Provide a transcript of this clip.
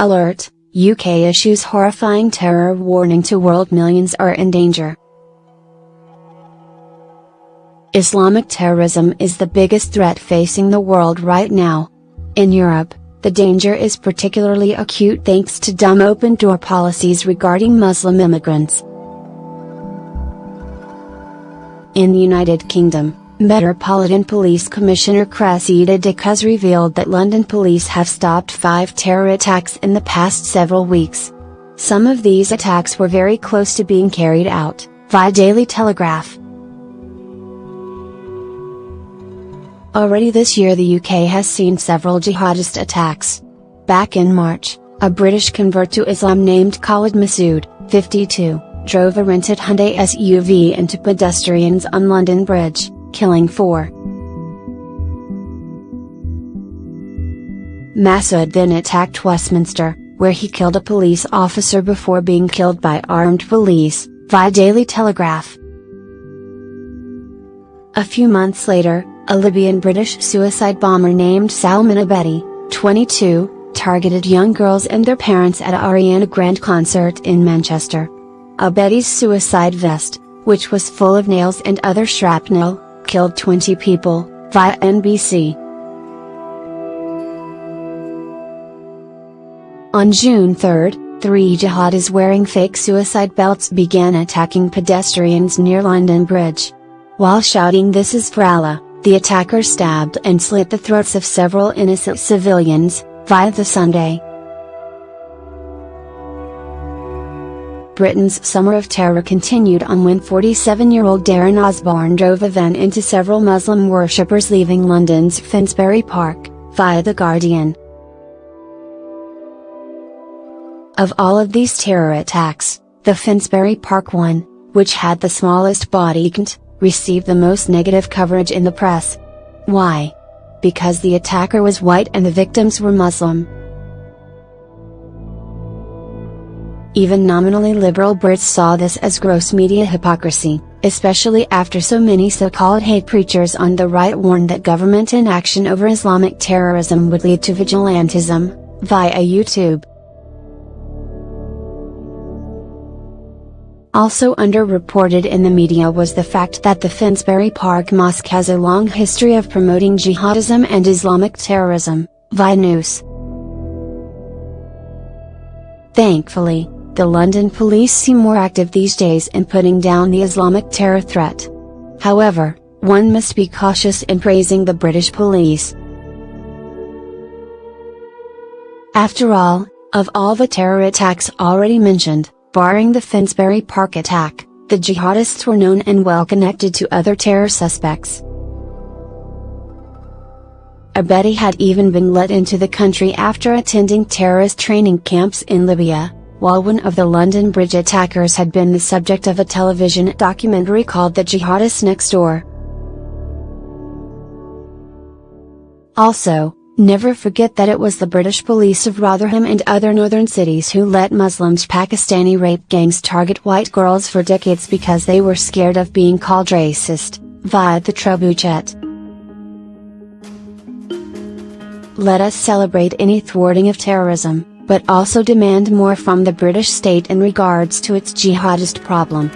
Alert, UK issues horrifying terror warning to world millions are in danger. Islamic terrorism is the biggest threat facing the world right now. In Europe, the danger is particularly acute thanks to dumb open door policies regarding Muslim immigrants. In the United Kingdom, Metropolitan Police Commissioner Cressida Dick has revealed that London police have stopped five terror attacks in the past several weeks. Some of these attacks were very close to being carried out, via Daily Telegraph. Already this year the UK has seen several jihadist attacks. Back in March, a British convert to Islam named Khalid Masood, 52, drove a rented Hyundai SUV into pedestrians on London Bridge, killing four. Masood then attacked Westminster, where he killed a police officer before being killed by armed police, via Daily Telegraph. A few months later, a Libyan British suicide bomber named Salman Abedi, 22, targeted young girls and their parents at a Ariana Grande concert in Manchester. Abedi's suicide vest, which was full of nails and other shrapnel, killed 20 people, via NBC. On June 3, three jihadis wearing fake suicide belts began attacking pedestrians near London Bridge. While shouting this is for Allah, the attacker stabbed and slit the throats of several innocent civilians, via the Sunday. Britain's summer of terror continued on when 47-year-old Darren Osborne drove a van into several Muslim worshippers leaving London's Finsbury Park, via The Guardian. Of all of these terror attacks, the Finsbury Park one, which had the smallest body count, received the most negative coverage in the press. Why? Because the attacker was white and the victims were Muslim. Even nominally liberal Brits saw this as gross media hypocrisy, especially after so many so-called hate preachers on the right warned that government inaction over Islamic terrorism would lead to vigilantism, via YouTube. Also underreported in the media was the fact that the Finsbury Park Mosque has a long history of promoting jihadism and Islamic terrorism, via news. Thankfully, the London police seem more active these days in putting down the Islamic terror threat. However, one must be cautious in praising the British police. After all, of all the terror attacks already mentioned, Barring the Finsbury Park attack, the jihadists were known and well connected to other terror suspects. Abedi had even been let into the country after attending terrorist training camps in Libya, while one of the London Bridge attackers had been the subject of a television documentary called The Jihadist Next Door. Also, Never forget that it was the British police of Rotherham and other northern cities who let Muslims Pakistani rape gangs target white girls for decades because they were scared of being called racist, via the trebuchet. Let us celebrate any thwarting of terrorism, but also demand more from the British state in regards to its jihadist problem.